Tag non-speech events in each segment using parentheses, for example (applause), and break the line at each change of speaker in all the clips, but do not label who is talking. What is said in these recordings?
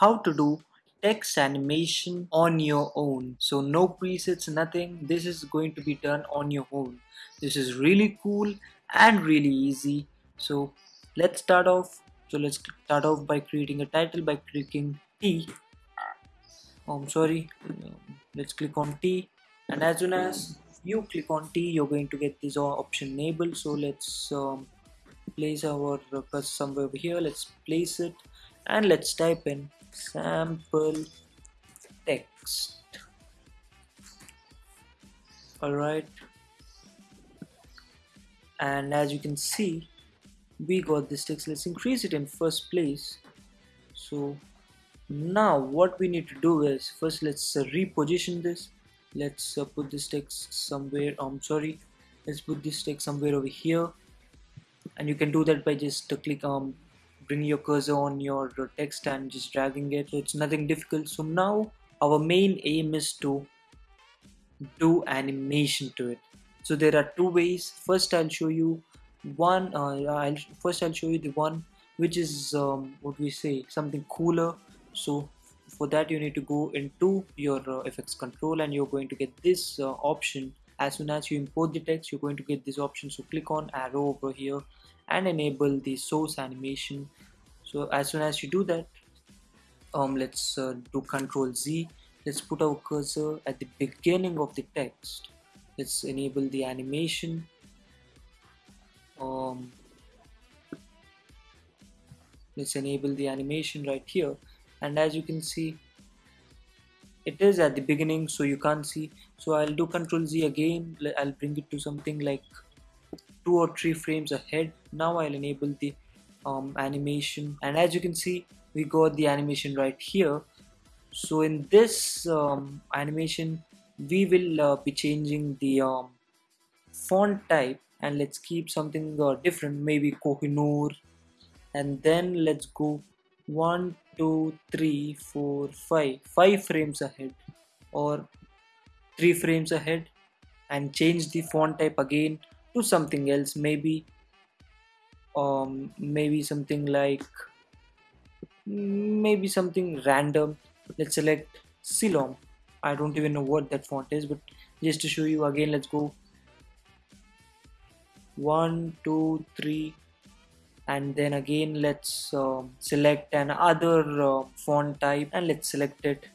how to do text animation on your own. So no presets nothing. This is going to be done on your own. This is really cool and really easy. So let's start off. So let's start off by creating a title by clicking T. Oh, I'm sorry. Let's click on T. And as soon as you click on T you're going to get this option enabled. So let's um, place our cursor somewhere over here. Let's place it and let's type in sample text. Alright. And as you can see we got this text. Let's increase it in first place. So now what we need to do is first let's uh, reposition this. Let's uh, put this text somewhere I'm um, sorry. Let's put this text somewhere over here. And you can do that by just uh, click um bring your cursor on your text and just dragging it. It's nothing difficult. So now our main aim is to do animation to it. So there are two ways. First I'll show you one uh, I'll first I'll show you the one which is um, what we say something cooler. So for that you need to go into your uh, FX control and you're going to get this uh, option. As soon as you import the text you're going to get this option. So click on arrow over here and enable the source animation so as soon as you do that um, let's uh, do control Z. Let's put our cursor at the beginning of the text. Let's enable the animation. Um, let's enable the animation right here. And as you can see it is at the beginning so you can't see. So I'll do control Z again. I'll bring it to something like two or three frames ahead. Now I'll enable the um, animation. And as you can see we got the animation right here. So in this um, animation we will uh, be changing the um, font type and let's keep something uh, different. Maybe Kohinoor. And then let's go one two three four five. Five frames ahead or three frames ahead and change the font type again to something else. Maybe um maybe something like maybe something random. Let's select Silom I don't even know what that font is but just to show you again let's go. One two three and then again let's uh, select another uh, font type and let's select it.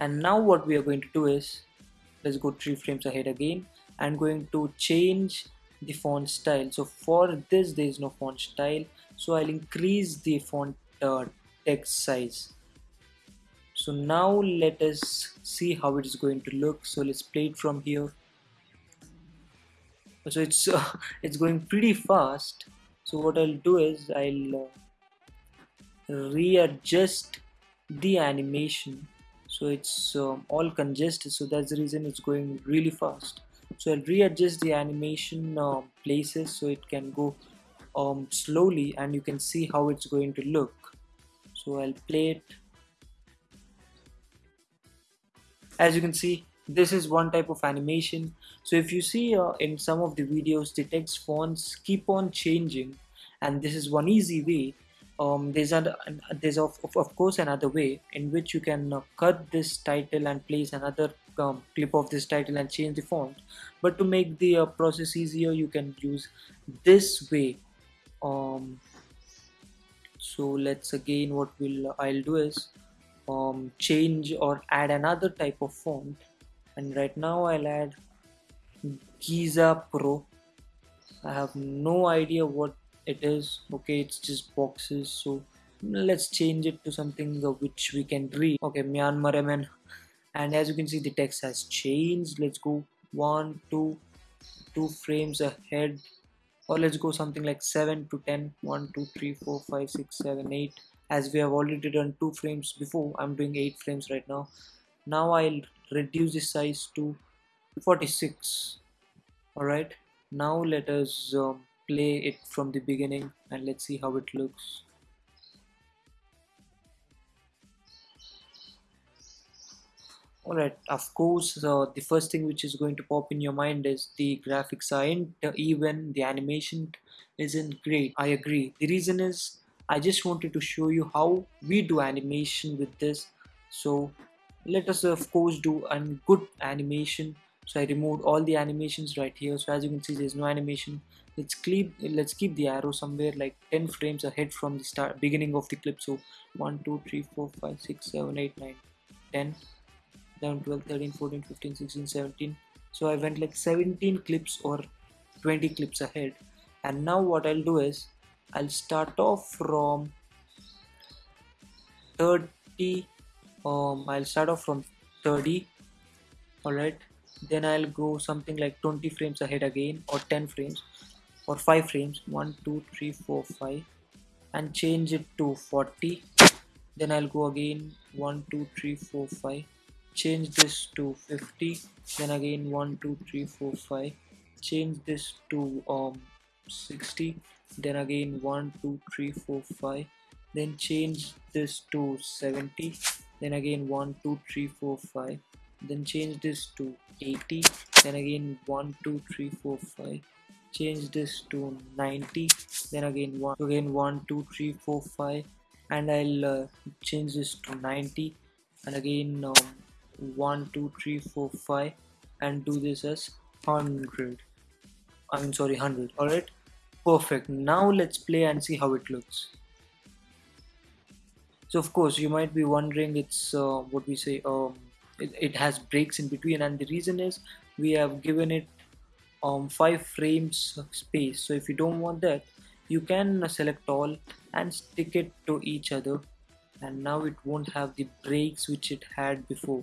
And now what we are going to do is let's go three frames ahead again I'm going to change the font style. So for this there is no font style. So I'll increase the font uh, text size. So now let us see how it is going to look. So let's play it from here. So it's uh, (laughs) it's going pretty fast. So what I'll do is I'll uh, readjust the animation. So it's um, all congested. So that's the reason it's going really fast so I'll readjust the animation uh, places so it can go um, slowly and you can see how it's going to look. So I'll play it. As you can see this is one type of animation. So if you see uh, in some of the videos the text fonts keep on changing and this is one easy way um, there's a there's of, of course another way in which you can uh, cut this title and place another um, clip of this title and change the font. But to make the uh, process easier you can use this way. Um, so let's again what will I'll do is um, change or add another type of font. And right now I'll add Geeza Pro. I have no idea what it is okay it's just boxes so let's change it to something which we can read. Okay Myanmar MN and as you can see the text has changed. Let's go one two two frames ahead or let's go something like 7 to 10 1 2 3 4 5 6 7 8 as we have already done two frames before I'm doing eight frames right now. Now I'll reduce the size to 46 alright now let us um, play it from the beginning and let's see how it looks. Alright of course uh, the first thing which is going to pop in your mind is the graphics aren't even the animation isn't great. I agree. The reason is I just wanted to show you how we do animation with this. So let us of course do a good animation so I removed all the animations right here. So as you can see there's no animation. Let's keep let's keep the arrow somewhere like 10 frames ahead from the start beginning of the clip. So 1 2 3 4 5 6 7 8 9 10 11 12 13 14 15 16 17 so I went like 17 clips or 20 clips ahead. And now what I'll do is I'll start off from 30 um, I'll start off from 30 alright then I'll go something like 20 frames ahead again or 10 frames or 5 frames. 1 2 3 4 5 and change it to 40 then I'll go again. 1 2 3 4 5 change this to 50 then again 1 2 3 4 5 change this to um 60 then again 1 2 3 4 5 then change this to 70 then again 1 2 3 4 5 then change this to 80 then again 1 2 3 4 5 change this to 90 then again 1 again 1 2 3 4 5 and I'll uh, change this to 90 and again um, 1 2 3 4 5 and do this as 100 I mean sorry 100 alright? Perfect. Now let's play and see how it looks. So of course you might be wondering it's uh, what we say um, it, it has breaks in between. And the reason is we have given it um, 5 frames of space. So if you don't want that you can select all and stick it to each other. And now it won't have the breaks which it had before.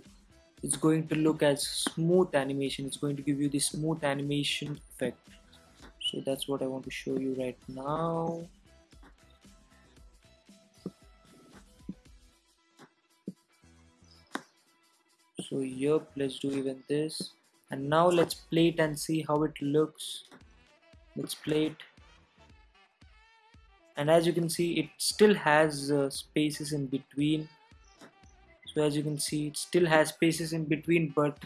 It's going to look as smooth animation. It's going to give you the smooth animation effect. So that's what I want to show you right now so yep let's do even this. And now let's play it and see how it looks. Let's play it and as you can see it still has uh, spaces in between. So as you can see it still has spaces in between but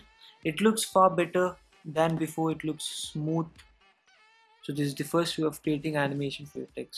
it looks far better than before. It looks smooth. So this is the first way of creating animation for your text